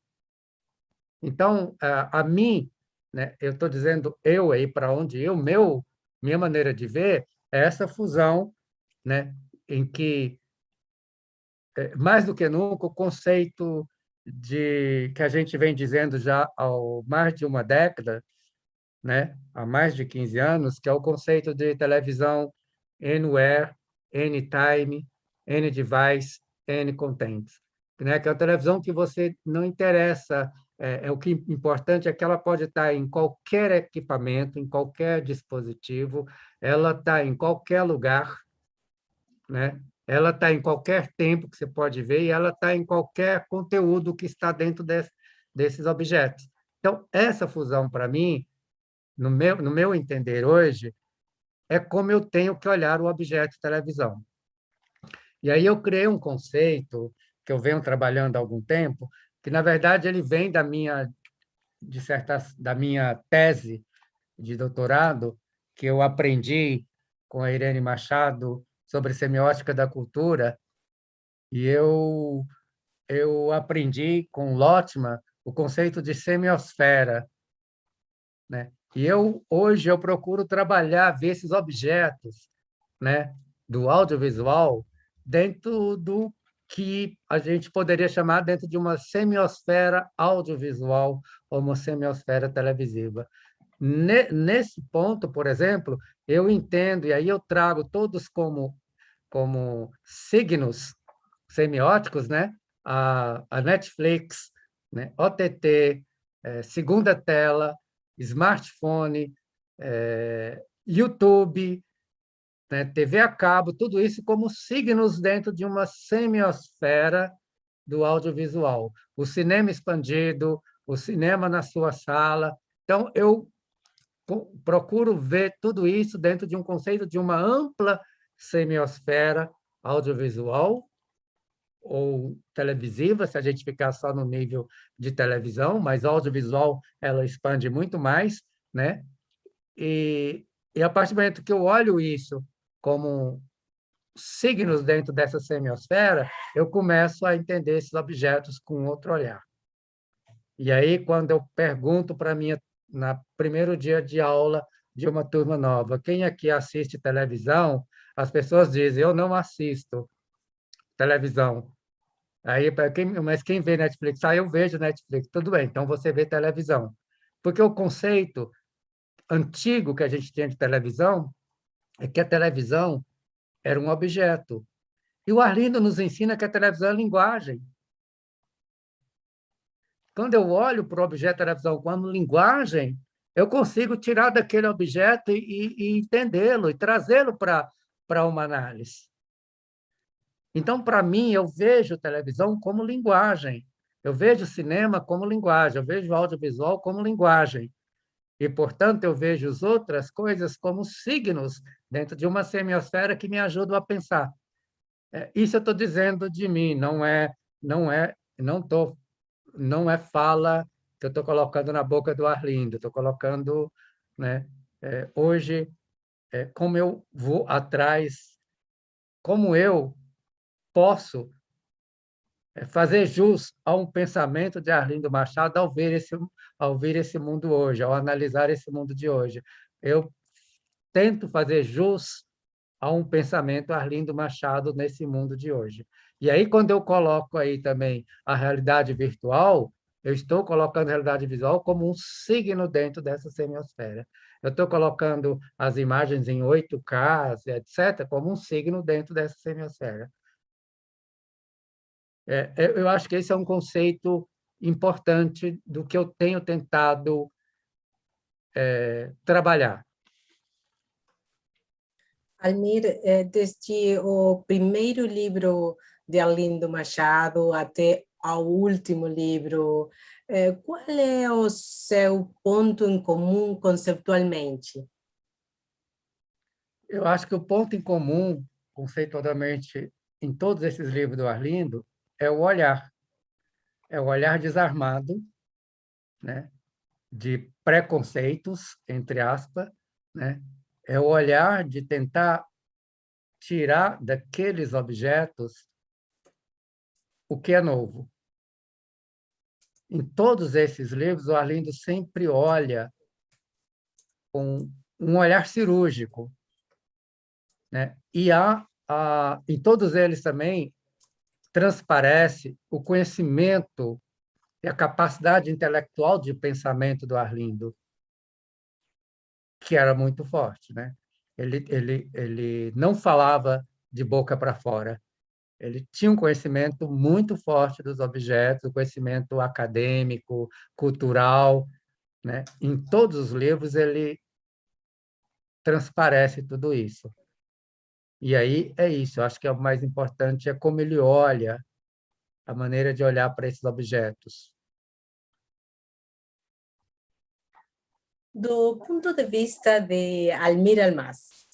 Speaker 2: Então, a, a mim, né, eu estou dizendo eu aí para onde eu, meu minha maneira de ver é essa fusão, né, em que, é, mais do que nunca, o conceito de que a gente vem dizendo já há mais de uma década, né, há mais de 15 anos, que é o conceito de televisão anywhere, anytime, any device, any content. Né, que é a televisão que você não interessa é, é, o que importante é que ela pode estar em qualquer equipamento, em qualquer dispositivo, ela está em qualquer lugar, né? ela está em qualquer tempo que você pode ver e ela está em qualquer conteúdo que está dentro desse, desses objetos. Então, essa fusão, para mim, no meu, no meu entender hoje, é como eu tenho que olhar o objeto televisão. E aí eu criei um conceito que eu venho trabalhando há algum tempo, que na verdade ele vem da minha dissertação, da minha tese de doutorado, que eu aprendi com a Irene Machado sobre semiótica da cultura, e eu eu aprendi com Lotman o conceito de semiosfera, né? E eu hoje eu procuro trabalhar ver esses objetos, né, do audiovisual dentro do que a gente poderia chamar dentro de uma semiosfera audiovisual ou uma semiosfera televisiva. Nesse ponto, por exemplo, eu entendo, e aí eu trago todos como, como signos semióticos, né? a, a Netflix, né? OTT, é, segunda tela, smartphone, é, YouTube, né, TV a cabo, tudo isso como signos dentro de uma semiosfera do audiovisual. O cinema expandido, o cinema na sua sala. Então, eu procuro ver tudo isso dentro de um conceito de uma ampla semiosfera audiovisual ou televisiva, se a gente ficar só no nível de televisão, mas audiovisual ela expande muito mais, né? E, e a partir do momento que eu olho isso como signos dentro dessa semiosfera, eu começo a entender esses objetos com outro olhar. E aí, quando eu pergunto para minha na primeiro dia de aula de uma turma nova, quem aqui assiste televisão? As pessoas dizem, eu não assisto televisão. Aí, quem, mas quem vê Netflix? Ah, eu vejo Netflix. Tudo bem, então você vê televisão. Porque o conceito antigo que a gente tinha de televisão é que a televisão era um objeto. E o Arlindo nos ensina que a televisão é linguagem. Quando eu olho para o objeto televisão como linguagem, eu consigo tirar daquele objeto e, e entendê-lo e trazê-lo para, para uma análise. Então, para mim, eu vejo televisão como linguagem. Eu vejo cinema como linguagem, eu vejo audiovisual como linguagem. E, portanto, eu vejo as outras coisas como signos dentro de uma semiosfera que me ajudam a pensar. É, isso eu estou dizendo de mim, não é, não é, não tô, não é fala que eu estou colocando na boca do Arlindo, estou colocando, né? É, hoje, é, como eu vou atrás, como eu posso é, fazer jus a um pensamento de Arlindo Machado ao ver esse, ao ver esse mundo hoje, ao analisar esse mundo de hoje. Eu tento fazer jus a um pensamento Arlindo Machado nesse mundo de hoje. E aí, quando eu coloco aí também a realidade virtual, eu estou colocando a realidade visual como um signo dentro dessa semiosfera. Eu estou colocando as imagens em 8K, etc., como um signo dentro dessa semiosfera. É, eu acho que esse é um conceito importante do que eu tenho tentado é, trabalhar.
Speaker 1: Almir, é, desde o primeiro livro de Arlindo Machado até ao último livro, é, qual é o seu ponto em comum conceptualmente?
Speaker 2: Eu acho que o ponto em comum, conceitualmente, em todos esses livros do Arlindo, é o olhar. É o olhar desarmado, né? de preconceitos, entre aspas, né? é o olhar de tentar tirar daqueles objetos o que é novo. Em todos esses livros, o Arlindo sempre olha com um olhar cirúrgico. Né? E há, há, em todos eles também, transparece o conhecimento e a capacidade intelectual de pensamento do Arlindo, que era muito forte. Né? Ele, ele, ele não falava de boca para fora. Ele tinha um conhecimento muito forte dos objetos, um conhecimento acadêmico, cultural. Né? Em todos os livros, ele transparece tudo isso. E aí é isso, eu acho que é o mais importante é como ele olha, a maneira de olhar para esses objetos.
Speaker 1: Do ponto de vista de Almir Almas,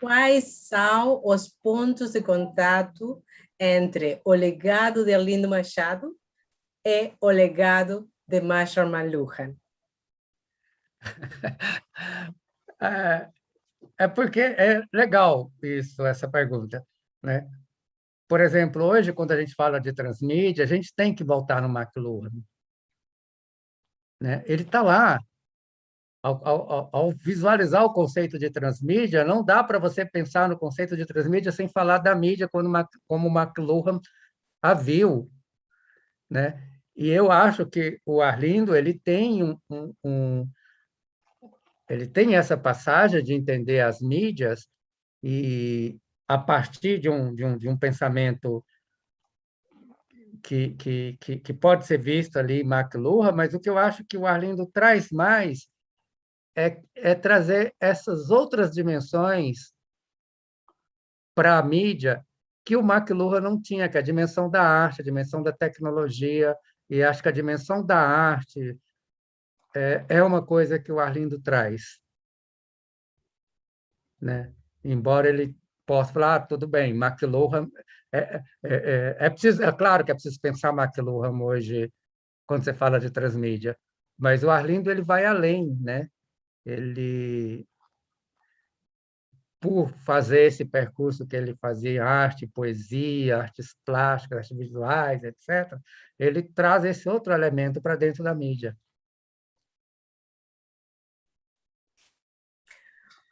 Speaker 1: quais são os pontos de contato entre o legado de Arlindo Machado e o legado de Marshall McLuhan?
Speaker 2: é porque é legal isso, essa pergunta. Né? Por exemplo, hoje, quando a gente fala de transmídia, a gente tem que voltar no McLuhan. Né? Ele está lá. Ao, ao, ao, visualizar o conceito de transmídia, não dá para você pensar no conceito de transmídia sem falar da mídia como, como McLuhan a viu. Né? E eu acho que o Arlindo ele tem um, um, um ele tem essa passagem de entender as mídias e a partir de um, de um, de um pensamento que, que, que, que pode ser visto ali em McLuhan, mas o que eu acho que o Arlindo traz mais é, é trazer essas outras dimensões para a mídia que o McLuhan não tinha, que é a dimensão da arte, a dimensão da tecnologia, e acho que a dimensão da arte é, é uma coisa que o Arlindo traz. Né? Embora ele possa falar, ah, tudo bem, McLuhan... É, é, é, é, preciso, é claro que é preciso pensar McLuhan hoje, quando você fala de transmídia, mas o Arlindo ele vai além, né? Ele, por fazer esse percurso que ele fazia, arte, poesia, artes plásticas, artes visuais, etc., ele traz esse outro elemento para dentro da mídia.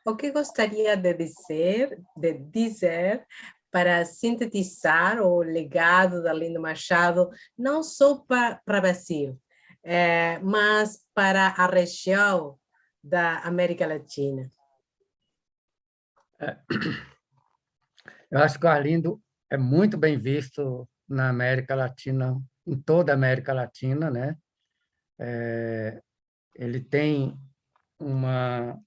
Speaker 1: O que gostaria de dizer, de dizer para sintetizar o legado da Linda Machado, não só para, para o Brasil, é, mas para a região da América Latina?
Speaker 2: É, eu acho que o Arlindo é muito bem visto na América Latina, em toda a América Latina, né? É, ele tem uma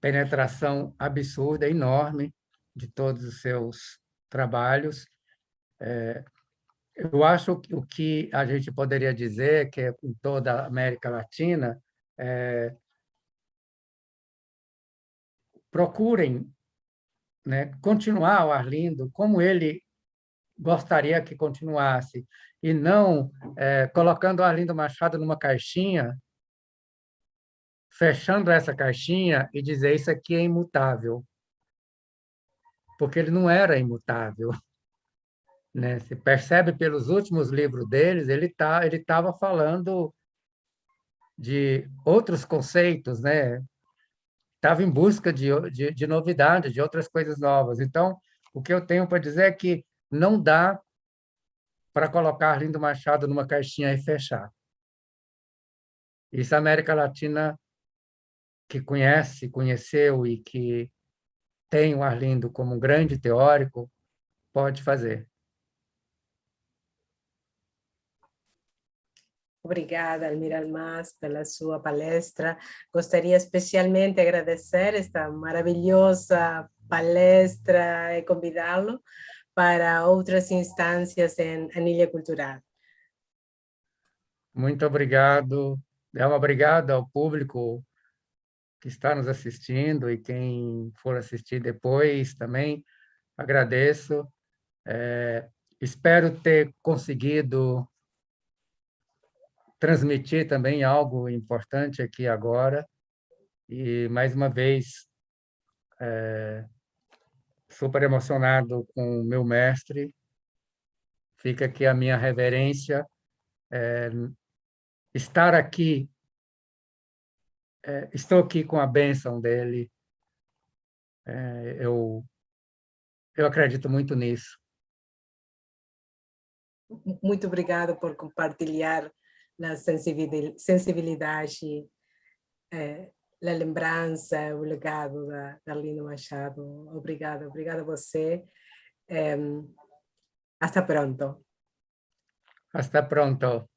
Speaker 2: penetração absurda, enorme, de todos os seus trabalhos. É, eu acho que o que a gente poderia dizer, que é toda a América Latina, é, procurem né, continuar o Arlindo como ele gostaria que continuasse, e não é, colocando o Arlindo Machado numa caixinha, fechando essa caixinha e dizer isso aqui é imutável. Porque ele não era imutável. Né? Se percebe pelos últimos livros deles, ele tá, ele estava falando de outros conceitos, né? Estava em busca de, de, de novidades, de outras coisas novas. Então, o que eu tenho para dizer é que não dá para colocar Arlindo Machado numa caixinha e fechar. Isso a América Latina que conhece, conheceu e que tem o Arlindo como um grande teórico, pode fazer.
Speaker 1: Obrigada, Almira Almaz, pela sua palestra. Gostaria especialmente de agradecer esta maravilhosa palestra e convidá-lo para outras instâncias em Anilha Cultural.
Speaker 2: Muito obrigado. É uma obrigada ao público que está nos assistindo e quem for assistir depois também. Agradeço. É, espero ter conseguido transmitir também algo importante aqui agora. E, mais uma vez, é, super emocionado com o meu mestre. Fica aqui a minha reverência. É, estar aqui, é, estou aqui com a bênção dele. É, eu, eu acredito muito nisso.
Speaker 1: Muito obrigada por compartilhar na sensibilidade, é, a lembrança, o legado da, Lino Machado. Obrigada, obrigada a você. Hasta pronto.
Speaker 2: Hasta pronto.